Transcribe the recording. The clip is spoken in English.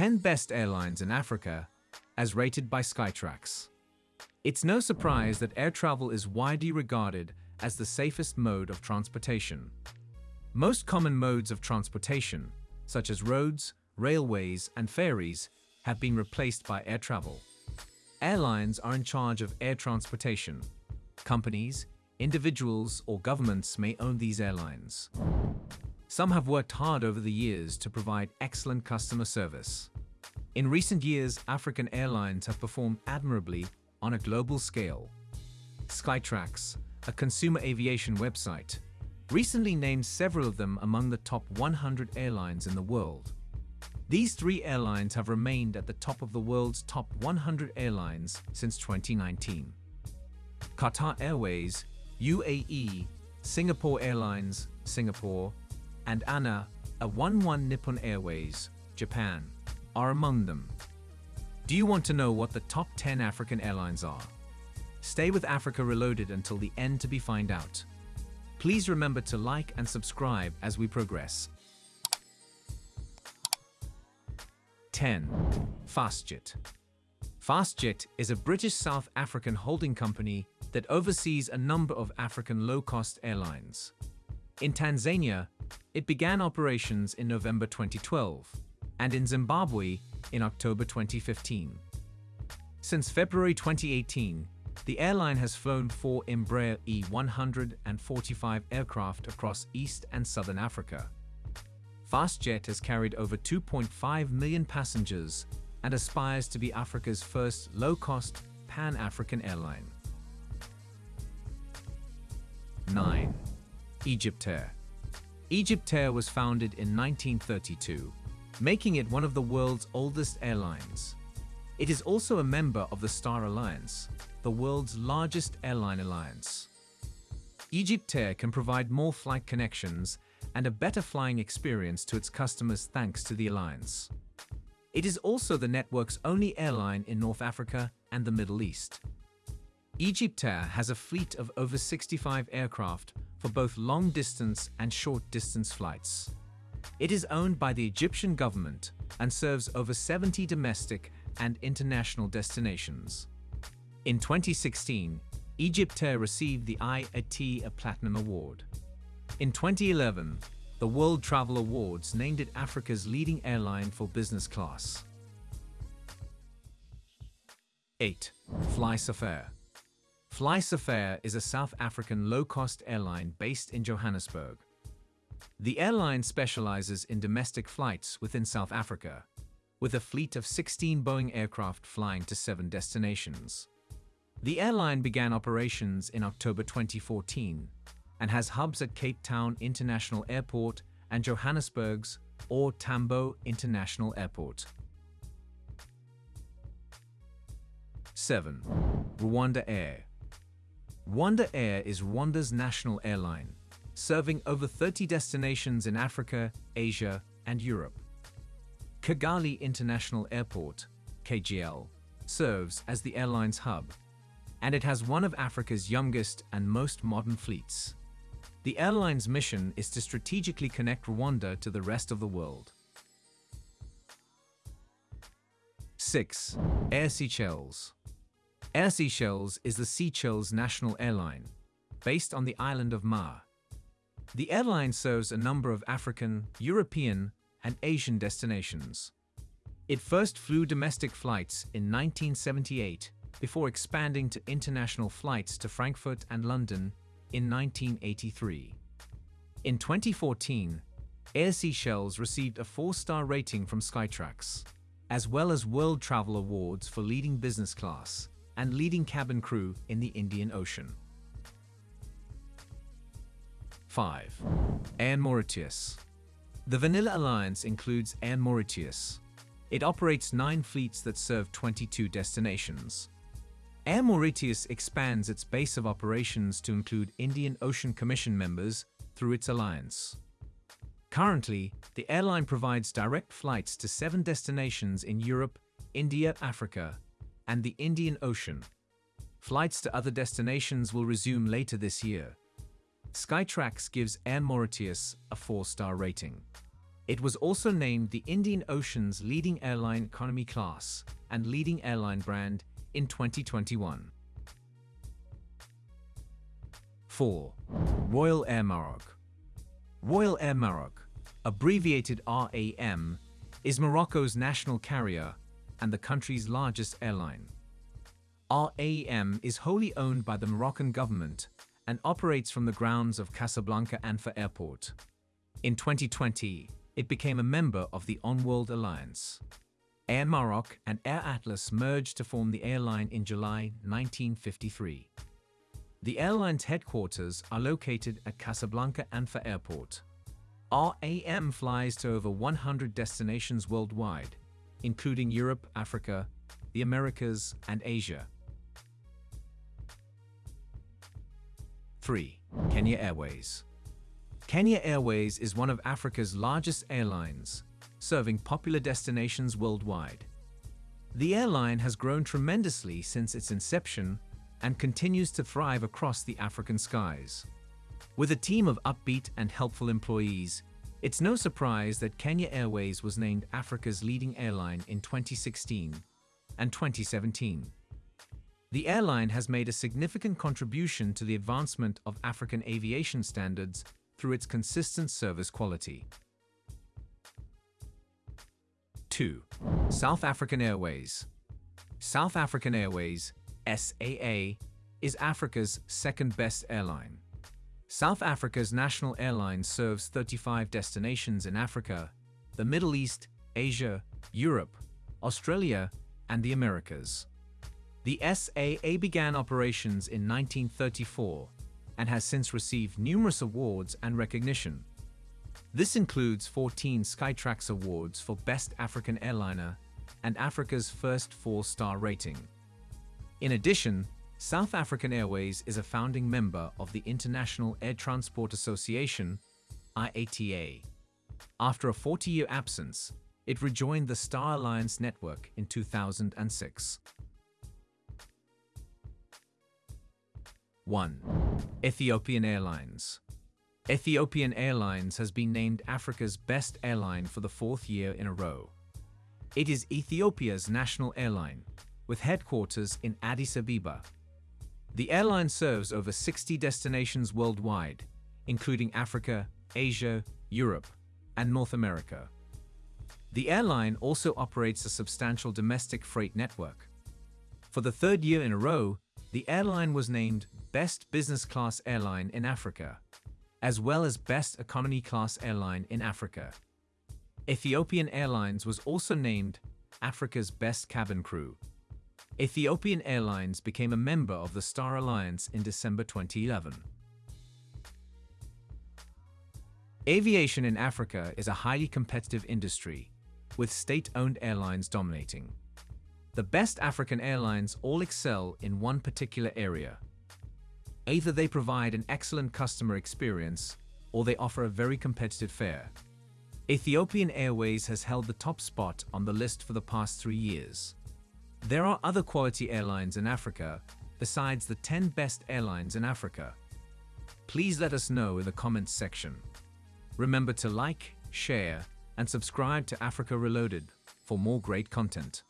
10 Best Airlines in Africa, as rated by Skytrax. It's no surprise that air travel is widely regarded as the safest mode of transportation. Most common modes of transportation, such as roads, railways, and ferries, have been replaced by air travel. Airlines are in charge of air transportation. Companies, individuals, or governments may own these airlines. Some have worked hard over the years to provide excellent customer service. In recent years, African airlines have performed admirably on a global scale. Skytrax, a consumer aviation website, recently named several of them among the top 100 airlines in the world. These three airlines have remained at the top of the world's top 100 airlines since 2019. Qatar Airways, UAE, Singapore Airlines, Singapore, and ANA, a 1-1 Nippon Airways, Japan, are among them. Do you want to know what the top 10 African airlines are? Stay with Africa Reloaded until the end to be find out. Please remember to like and subscribe as we progress. 10. Fastjet Fastjet is a British South African holding company that oversees a number of African low-cost airlines. In Tanzania, it began operations in November 2012, and in Zimbabwe in October 2015. Since February 2018, the airline has flown four Embraer E145 aircraft across East and Southern Africa. Fastjet has carried over 2.5 million passengers and aspires to be Africa's first low-cost pan-African airline. 9. Egyptair Egyptair was founded in 1932, making it one of the world's oldest airlines. It is also a member of the Star Alliance, the world's largest airline alliance. Egyptair can provide more flight connections and a better flying experience to its customers thanks to the alliance. It is also the network's only airline in North Africa and the Middle East. Egyptair has a fleet of over 65 aircraft for both long-distance and short-distance flights. It is owned by the Egyptian government and serves over 70 domestic and international destinations. In 2016, Egyptair received the IATA Platinum Award. In 2011, the World Travel Awards named it Africa's leading airline for business class. 8. Fly FlySafair FlySafair is a South African low-cost airline based in Johannesburg. The airline specializes in domestic flights within South Africa, with a fleet of 16 Boeing aircraft flying to seven destinations. The airline began operations in October 2014 and has hubs at Cape Town International Airport and Johannesburg's OR Tambo International Airport. 7. RwandAir RwandAir is Rwanda's national airline, serving over 30 destinations in Africa, Asia, and Europe. Kigali International Airport, KGL, serves as the airline's hub, and it has one of Africa's youngest and most modern fleets. The airline's mission is to strategically connect Rwanda to the rest of the world. 6. Air Seychelles Air Seychelles is the Seychelles national airline, based on the island of Mahé. The airline serves a number of African, European, and Asian destinations. It first flew domestic flights in 1978 before expanding to international flights to Frankfurt and London in 1983. In 2014, Air Seychelles received a four-star rating from Skytrax, as well as World Travel Awards for leading business class and leading cabin crew in the Indian Ocean. 5. Air Mauritius The Vanilla Alliance includes Air Mauritius. It operates nine fleets that serve 22 destinations. Air Mauritius expands its base of operations to include Indian Ocean Commission members through its alliance. Currently, the airline provides direct flights to seven destinations in Europe, India, Africa, and the Indian Ocean. Flights to other destinations will resume later this year. Skytrax gives Air Mauritius a 4-star rating. It was also named the Indian Ocean's leading airline economy class and leading airline brand in 2021. 4. Royal Air Maroc Royal Air Maroc, abbreviated RAM, is Morocco's national carrier and the country's largest airline. RAM is wholly owned by the Moroccan government and operates from the grounds of Casablanca Anfa Airport. In 2020, it became a member of the Oneworld Alliance. Air Maroc and Air Atlas merged to form the airline in July 1953. The airline's headquarters are located at Casablanca Anfa Airport. RAM flies to over 100 destinations worldwide, including Europe, Africa, the Americas, and Asia. 3. Kenya Airways Kenya Airways is one of Africa's largest airlines, serving popular destinations worldwide. The airline has grown tremendously since its inception and continues to thrive across the African skies. With a team of upbeat and helpful employees, it's no surprise that Kenya Airways was named Africa's leading airline in 2016 and 2017. The airline has made a significant contribution to the advancement of African aviation standards through its consistent service quality. 2. South African Airways South African Airways, SAA, is Africa's second-best airline. South Africa's national airline serves 35 destinations in Africa, the Middle East, Asia, Europe, Australia, and the Americas. The SAA began operations in 1934 and has since received numerous awards and recognition. This includes 14 Skytrax Awards for Best African Airliner and Africa's first four-star rating. In addition, South African Airways is a founding member of the International Air Transport Association, IATA. After a 40-year absence, it rejoined the Star Alliance network in 2006. 1. Ethiopian Airlines Ethiopian Airlines has been named Africa's best airline for the fourth year in a row. It is Ethiopia's national airline, with headquarters in Addis Ababa. The airline serves over 60 destinations worldwide, including Africa, Asia, Europe, and North America. The airline also operates a substantial domestic freight network. For the third year in a row, the airline was named Best Business Class Airline in Africa, as well as Best Economy Class Airline in Africa. Ethiopian Airlines was also named Africa's Best Cabin Crew. Ethiopian Airlines became a member of the Star Alliance in December 2011. Aviation in Africa is a highly competitive industry, with state-owned airlines dominating. The best African airlines all excel in one particular area, Either they provide an excellent customer experience or they offer a very competitive fare. Ethiopian Airways has held the top spot on the list for the past three years. There are other quality airlines in Africa besides the 10 best airlines in Africa. Please let us know in the comments section. Remember to like, share, and subscribe to Africa Reloaded for more great content.